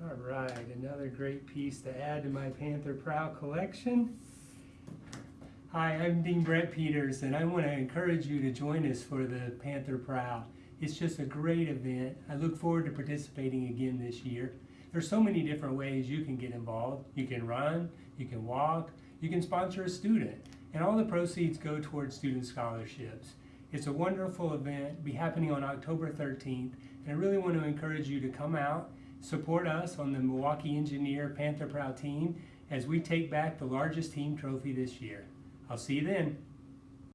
right, another great piece to add to my Panther Prowl collection. Hi, I'm Dean Brett Peters, and I want to encourage you to join us for the Panther Prowl. It's just a great event. I look forward to participating again this year. There's so many different ways you can get involved. You can run, you can walk, you can sponsor a student, and all the proceeds go towards student scholarships. It's a wonderful event, be happening on October 13th, and I really want to encourage you to come out, support us on the Milwaukee Engineer Panther Prowl team as we take back the largest team trophy this year. I'll see you then.